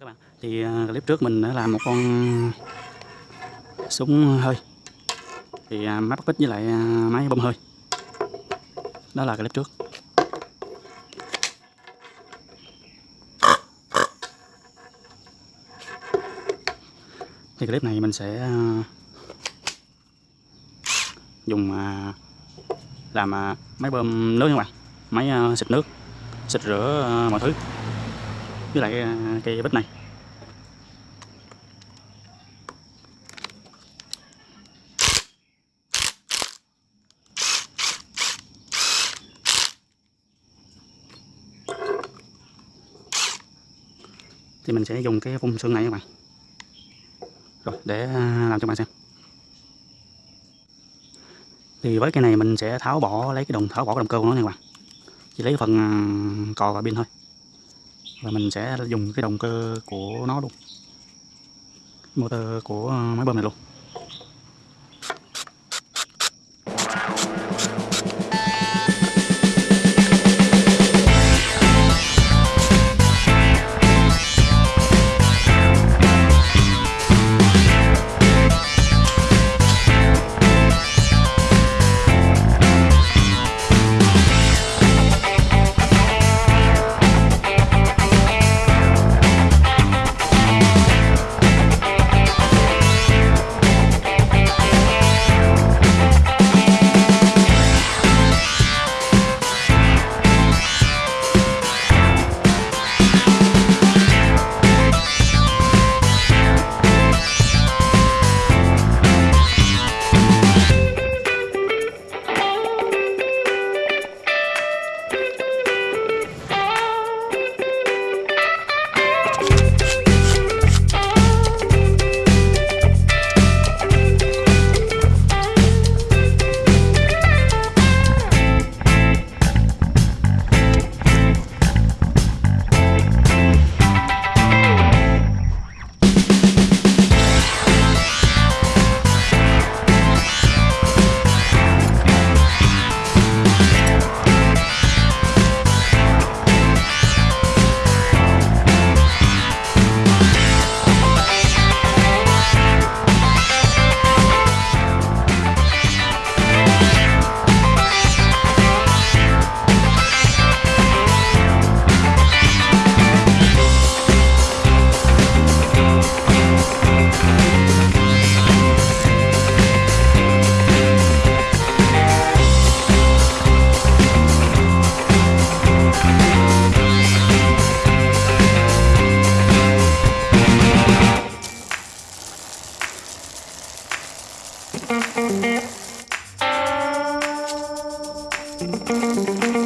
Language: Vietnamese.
các bạn. Thì à, clip trước mình đã làm một con súng hơi. Thì à, máy bắt với lại à, máy bơm hơi. Đó là clip trước. Thì clip này mình sẽ dùng làm máy bơm nước các bạn. Máy xịt nước, xịt rửa mọi thứ. Với lại cây bích này. Thì mình sẽ dùng cái phun xương này các bạn. Rồi, để à, làm cho bạn xem. Thì với cái này mình sẽ tháo bỏ, lấy cái đồng, tháo bỏ cái động cơ của nó nha các bạn. Chỉ lấy phần à, cò và pin thôi. Và mình sẽ dùng cái động cơ của nó luôn. Motor của à, máy bơm này luôn. Música